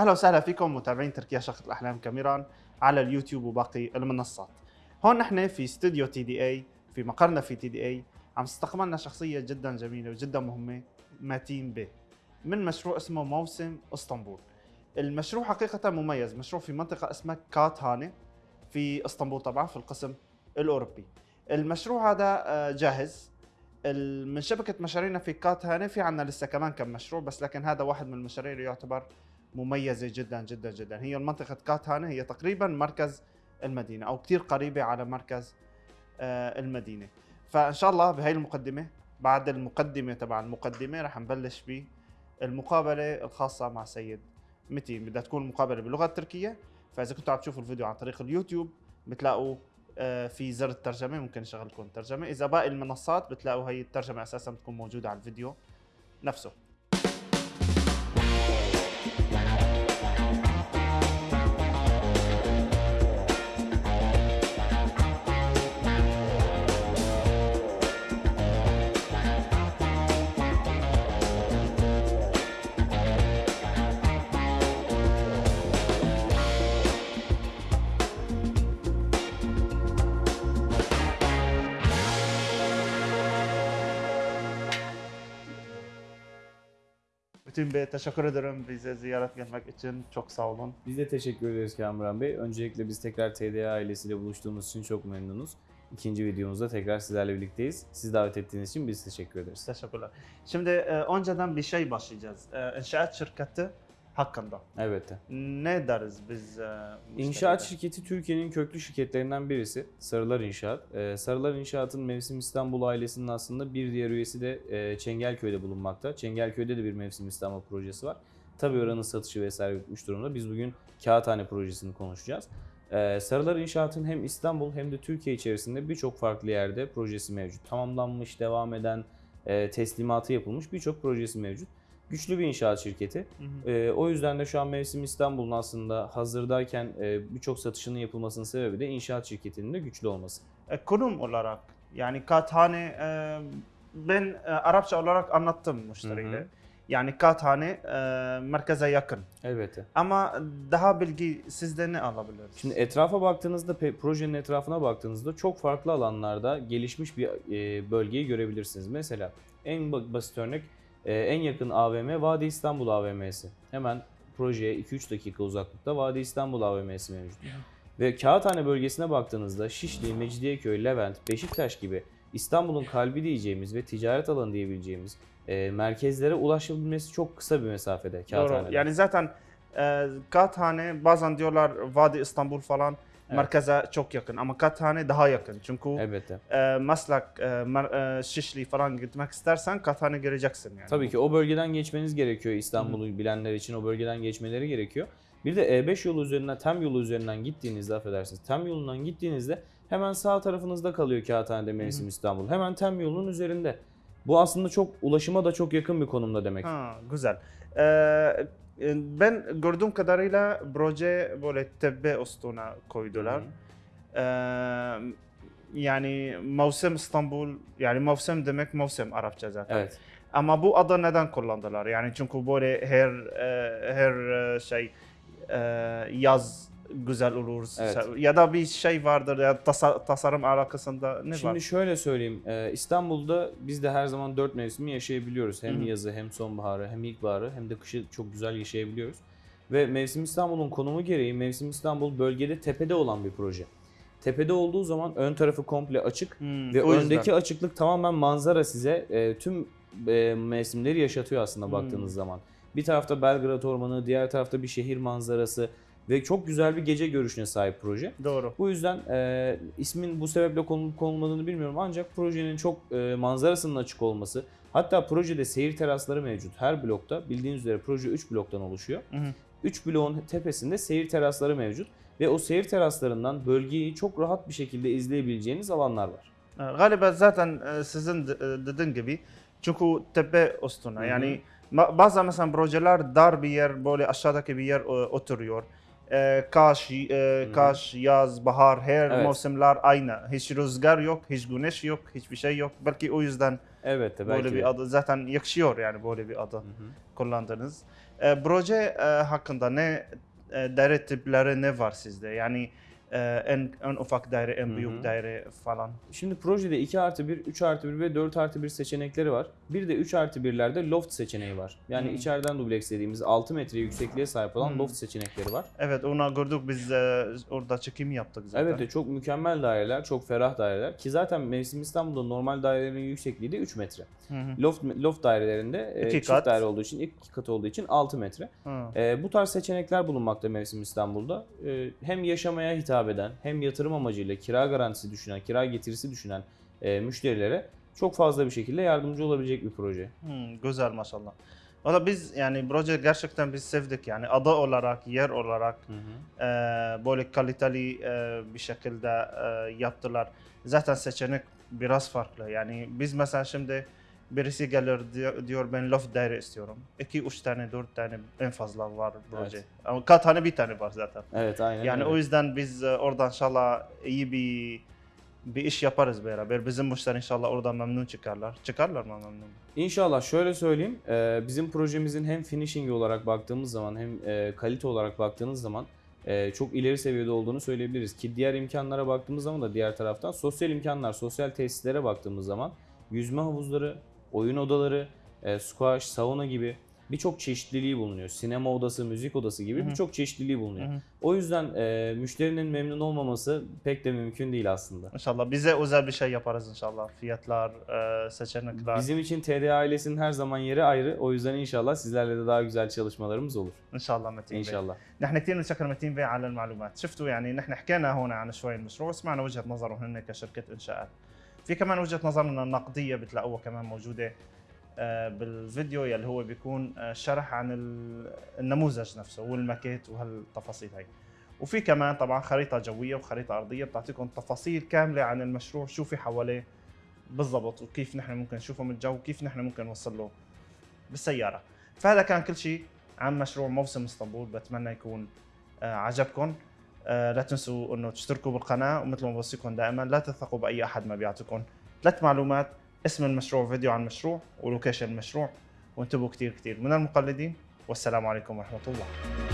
أهلا وسهلا فيكم متابعين تركيا شقة الأحلام كاميران على اليوتيوب وباقي المنصات. هون نحن في استوديو تي دي اي في مقرنا في تي دي اي عم استقبلنا شخصية جدا جميلة وجدا مهمة ماتين به من مشروع اسمه موسم إسطنبول. المشروع حقيقة مميز، مشروع في منطقة اسمها كات هاني في إسطنبول طبعا في القسم الأوروبي. المشروع هذا آه، جاهز من شبكة مشاريعنا في كات هاني في عنا لسه كمان كم مشروع بس لكن هذا واحد من المشاريع اللي يعتبر مميزة جدا جدا جدا. هي منطقه كاتانا هي تقريبا مركز المدينة أو كثير قريبة على مركز آه، المدينة. فإن شاء الله بهي المقدمة بعد المقدمة تبع المقدمة رح نبلش بالمقابلة الخاصة مع سيد متين بدها تكون مقابلة باللغة التركية. فإذا كنتوا عم تشوفوا الفيديو عن طريق اليوتيوب بتلاقوا آه، في زر الترجمة ممكن نشغل لكم الترجمة. إذا باقي المنصات بتلاقوا هي الترجمة أساسا بتكون موجودة على الفيديو نفسه. Bütün Bey teşekkür ederim bize ziyaret gelmek için. Çok sağ olun. Biz de teşekkür ederiz Kamuran Bey. Öncelikle biz tekrar TDA ailesiyle buluştuğumuz için çok memnunuz. İkinci videomuzda tekrar sizlerle birlikteyiz. Siz davet ettiğiniz için biz teşekkür ederiz. Teşekkürler. Şimdi e, önceden bir şey başlayacağız. E, inşaat şirketi hakkında. Elbette. Ne deriz biz? E, İnşaat şirketi Türkiye'nin köklü şirketlerinden birisi. Sarılar İnşaat. Ee, Sarılar İnşaat'ın Mevsim İstanbul ailesinin aslında bir diğer üyesi de e, Çengelköy'de bulunmakta. Çengelköy'de de bir Mevsim İstanbul projesi var. Tabii oranın satışı vesaire bitmiş durumda. Biz bugün Kağıthane projesini konuşacağız. Ee, Sarılar İnşaat'ın hem İstanbul hem de Türkiye içerisinde birçok farklı yerde projesi mevcut. Tamamlanmış, devam eden, e, teslimatı yapılmış birçok projesi mevcut. Güçlü bir inşaat şirketi. Hı hı. Ee, o yüzden de şu an Mevsim İstanbul'un aslında hazırdayken e, birçok satışının yapılmasının sebebi de inşaat şirketinin de güçlü olması. E, konum olarak yani Kathane e, ben e, Arapça olarak anlattım müşteriyle. Hı hı. Yani Kathane e, merkeze yakın. Elbette. Ama daha bilgi sizde ne alabiliriz? Şimdi etrafa baktığınızda, projenin etrafına baktığınızda çok farklı alanlarda gelişmiş bir e, bölgeyi görebilirsiniz. Mesela en ba- basit örnek e, en yakın AVM Vadi İstanbul AVM'si. Hemen projeye 2-3 dakika uzaklıkta Vadi İstanbul AVM'si mevcut. Ve Kağıthane bölgesine baktığınızda Şişli, Mecidiyeköy, Levent, Beşiktaş gibi İstanbul'un kalbi diyeceğimiz ve ticaret alanı diyebileceğimiz e, merkezlere ulaşabilmesi çok kısa bir mesafede Kağıthane'de. Doğru. Yani zaten e, Kathane bazen diyorlar Vadi İstanbul falan Evet. merkeze çok yakın ama Kathane daha yakın. Çünkü Elbette. e, Maslak, e, Mer- e, Şişli falan gitmek istersen Kathane göreceksin yani. Tabii ki o bölgeden geçmeniz gerekiyor İstanbul'u bilenler için o bölgeden geçmeleri gerekiyor. Bir de E5 yolu üzerinden, TEM yolu üzerinden gittiğinizde affedersiniz, TEM yolundan gittiğinizde hemen sağ tarafınızda kalıyor Kağıthane'de Mevsim İstanbul. Hemen TEM yolunun üzerinde. Bu aslında çok ulaşıma da çok yakın bir konumda demek. Ha, güzel. Ee, ben gördüğüm kadarıyla proje böyle tepe üstüne koydular. Ee, yani mevsim İstanbul, yani mevsim demek mevsim Arapça zaten. Evet. Ama bu adı neden kullandılar? Yani çünkü böyle her her şey yaz güzel olur Evet. ya da bir şey vardır ya tasa- tasarım alakasında ne Şimdi var? şöyle söyleyeyim. e, İstanbul'da biz de her zaman dört mevsimi yaşayabiliyoruz. Hem Hı hı. yazı hem sonbaharı hem ilkbaharı hem de kışı çok güzel yaşayabiliyoruz. Ve Mevsim İstanbul'un konumu gereği Mevsim İstanbul bölgede tepede olan bir proje. Tepede olduğu zaman ön tarafı komple açık Hmm, ve yüzden. öndeki açıklık tamamen manzara size e, tüm e, mevsimleri yaşatıyor aslında Hmm. baktığınız zaman. Bir tarafta Belgrad Ormanı, diğer tarafta bir şehir manzarası ve çok güzel bir gece görüşüne sahip proje. Doğru. Bu yüzden e, ismin bu sebeple konulup konulmadığını bilmiyorum ancak projenin çok e, manzarasının açık olması hatta projede seyir terasları mevcut. Her blokta bildiğiniz üzere proje 3 bloktan oluşuyor. Hı hı. 3 bloğun tepesinde seyir terasları mevcut ve o seyir teraslarından bölgeyi çok rahat bir şekilde izleyebileceğiniz alanlar var. Galiba zaten e, sizin e, dediğin gibi çünkü tepe üstüne yani bazı mesela projeler dar bir yer böyle aşağıdaki bir yer e, oturuyor. Ee, Kaş, e. Kaş, yaz, bahar her Evet. mevsimler aynı. Hiç rüzgar yok, hiç güneş yok, hiçbir şey yok. Belki o yüzden Evet de belki böyle bir adı zaten yakışıyor yani böyle bir adı kullandınız. E, proje e, hakkında ne e, daire tipleri ne var sizde? Yani e, en, en ufak daire, en büyük daire falan. Şimdi projede 2 artı 1, 3 artı 1 ve 4 artı 1 seçenekleri var. Bir de 3 artı 1'lerde loft seçeneği var. Yani Hmm. içeriden dubleks dediğimiz 6 metre yüksekliğe sahip olan Hmm. loft seçenekleri var. Evet onu gördük biz e, orada çekim yaptık zaten. Evet de çok mükemmel daireler, çok ferah daireler ki zaten Mevsim İstanbul'da normal dairelerin yüksekliği de 3 metre. Loft loft dairelerinde e, İki çift kat. daire olduğu için, iki kat olduğu için 6 metre. E, bu tarz seçenekler bulunmakta Mevsim İstanbul'da. E, hem yaşamaya hitap eden, hem yatırım amacıyla kira garantisi düşünen, kira getirisi düşünen e, müşterilere çok fazla bir şekilde yardımcı olabilecek bir proje. Hmm, güzel maşallah. Valla biz yani proje gerçekten biz sevdik yani adı olarak, yer olarak Hı hı. e, böyle kaliteli e, bir şekilde e, yaptılar. Zaten seçenek biraz farklı. Yani biz mesela şimdi birisi gelir diyor, diyor ben loft daire istiyorum. 2 3 tane 4 tane en fazla var proje. Evet. Ama kaç tane bir tane var zaten. Evet aynen Yani öyle. o yüzden biz e, oradan inşallah iyi bir bir iş yaparız beraber. Bizim müşteri inşallah oradan memnun çıkarlar. Çıkarlar mı memnun? İnşallah şöyle söyleyeyim. e, bizim projemizin hem finishing olarak baktığımız zaman hem e, kalite olarak baktığınız zaman çok ileri seviyede olduğunu söyleyebiliriz. Ki diğer imkanlara baktığımız zaman da diğer taraftan sosyal imkanlar, sosyal tesislere baktığımız zaman yüzme havuzları, oyun odaları, e, squash, sauna gibi birçok çeşitliliği bulunuyor. Sinema odası, müzik odası gibi Hı hı. birçok çeşitliliği bulunuyor. Hı hı. O yüzden e, müşterinin memnun olmaması pek de mümkün değil aslında. İnşallah bize özel bir şey yaparız inşallah. Fiyatlar, e, seçenekler. Bizim için TD ailesinin her zaman yeri ayrı. O yüzden inşallah sizlerle de daha güzel çalışmalarımız olur. ان شاء الله متين بيه. İnşallah. نحن كثير بنشكر متين بيه على المعلومات شفتوا يعني نحن حكينا هون عن شوي المشروع وسمعنا وجهه نظره هن كشركه انشاءات في كمان وجهة نظرنا النقدية بتلاقوها كمان موجودة آه، بالفيديو يلي هو بيكون آه، شرح عن ال- النموذج نفسه والماكيت وهالتفاصيل هاي. وفي كمان طبعا خريطة جوية وخريطة أرضية بتعطيكم تفاصيل كاملة عن المشروع شو في حواليه بالضبط وكيف نحن ممكن نشوفه من الجو وكيف نحن ممكن نوصل له بالسيارة. فهذا كان كل شيء عن مشروع موسم إسطنبول بتمنى يكون آه، عجبكم. لا تنسوا أنه تشتركوا بالقناة ومثل ما بوصيكم دائما لا تثقوا بأي أحد ما بيعطيكم. ثلاث معلومات اسم المشروع فيديو عن المشروع ولوكيشن المشروع وانتبهوا كثير كثير من المقلدين والسلام عليكم ورحمة الله.